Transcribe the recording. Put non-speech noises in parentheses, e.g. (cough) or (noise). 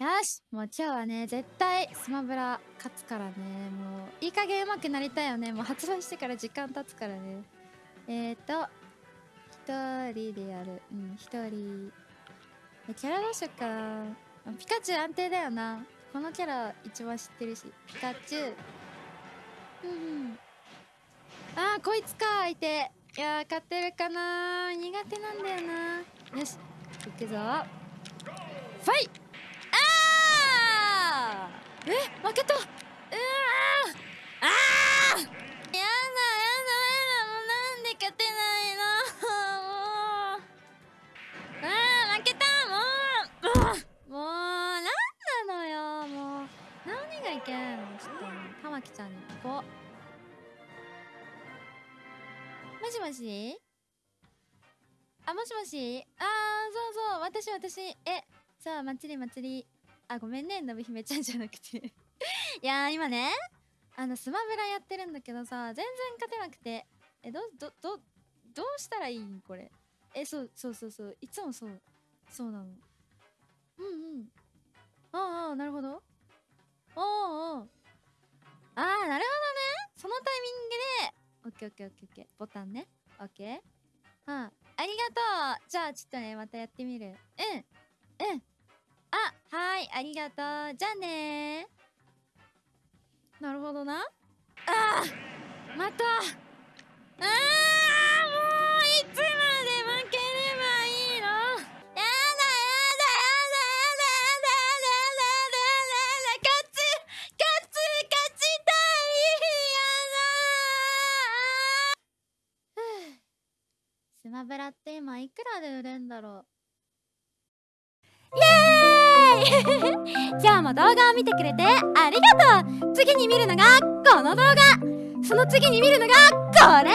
よしもう今日はね絶対スマブラ勝つからね。もういい加減上手くなりたいよね。もう発売してから時間経つからね。えーと一人でやる。うん一人。キャラどうしよっか。なピカチュウ安定だよな。このキャラ一番知ってるし。ピカチュウ。うんうん。あこいつか相手。いやー勝てるかな苦手なんだよなよし行くぞ。ファイあーえ負けた。うわー。あやだやだやだ。もうなんで勝てないの。も (laughs) うあ負けた。もう。もうなんなのよ。もう。何がいけないの？ちょっと。玉木ちゃんに。行こ。うもしもし？あ、もしもし？あー、そうそう、私、私、え、さあ、祭り祭り。あ、ごめんね、のぶひめちゃんじゃなくて。いや、今ね、あの、スマブラやってるんだけどさ、全然勝てなくて。え、ど、ど、ど、どうしたらいいんこれ？え、そう、そうそうそう。いつもそう。そうなの。うんうん。ああ、なるほど。おーおー。ああ、なるほどね。そのタイミングで、オッケーオッケーオッケーオッケー。ボタンね。オッケー。はあ、ありがとう。じゃあ、ちょっとね、またやってみる。うん。うん。あ、はい、ありがとう。じゃあねなるほどな。ああまた。ああもういつまで負ければいいの？やだやだやだやだやだやだやだやだ勝つ勝つ勝ちたいやだスマブラって今いくらで売れんだろうイエーイ今日も動画を見てくれてありがとう。次に見るのがこの動画。その次に見るのがこれ。